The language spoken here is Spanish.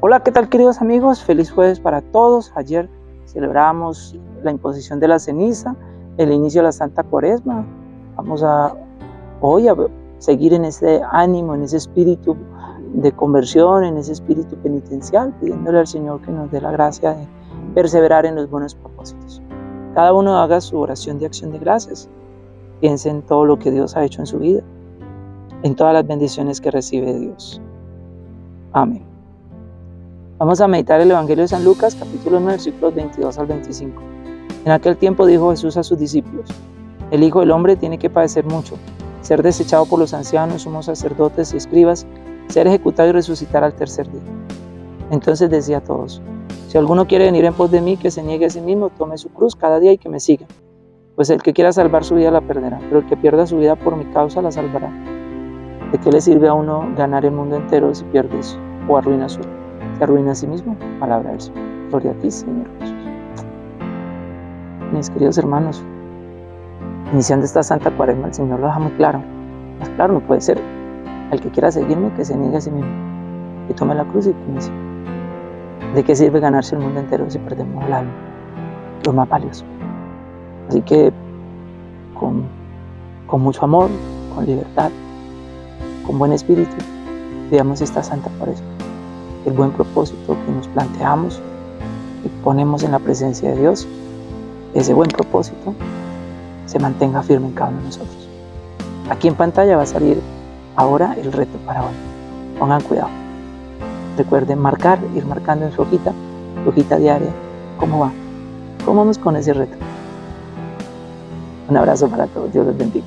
Hola, ¿qué tal queridos amigos? Feliz jueves para todos. Ayer celebramos la imposición de la ceniza, el inicio de la Santa Cuaresma. Vamos a hoy a seguir en ese ánimo, en ese espíritu de conversión, en ese espíritu penitencial, pidiéndole al Señor que nos dé la gracia de perseverar en los buenos propósitos. Cada uno haga su oración de acción de gracias. Piense en todo lo que Dios ha hecho en su vida, en todas las bendiciones que recibe Dios. Amén. Vamos a meditar el Evangelio de San Lucas, capítulo 9, versículos 22 al 25. En aquel tiempo dijo Jesús a sus discípulos, el Hijo del Hombre tiene que padecer mucho, ser desechado por los ancianos, sumos sacerdotes y escribas, ser ejecutado y resucitar al tercer día. Entonces decía a todos, si alguno quiere venir en pos de mí, que se niegue a sí mismo, tome su cruz cada día y que me siga. Pues el que quiera salvar su vida la perderá, pero el que pierda su vida por mi causa la salvará. ¿De qué le sirve a uno ganar el mundo entero si pierdes o arruina su arruina a sí mismo. Palabra del Señor. Gloria a ti, Señor Jesús. Mis queridos hermanos, iniciando esta Santa Cuaresma, el Señor lo deja muy claro. Más claro no puede ser. El que quiera seguirme, que se niegue a sí mismo. Que tome la cruz y que me. ¿De qué sirve ganarse el mundo entero si perdemos el alma? Lo más valioso. Así que con, mucho amor, con libertad, con buen espíritu, veamos esta Santa Cuaresma el buen propósito que nos planteamos y ponemos en la presencia de Dios, ese buen propósito se mantenga firme en cada uno de nosotros. Aquí en pantalla va a salir ahora el reto para hoy. Pongan cuidado. Recuerden marcar, ir marcando en su hojita, su hojita diaria, cómo va, cómo vamos con ese reto. Un abrazo para todos, Dios los bendiga.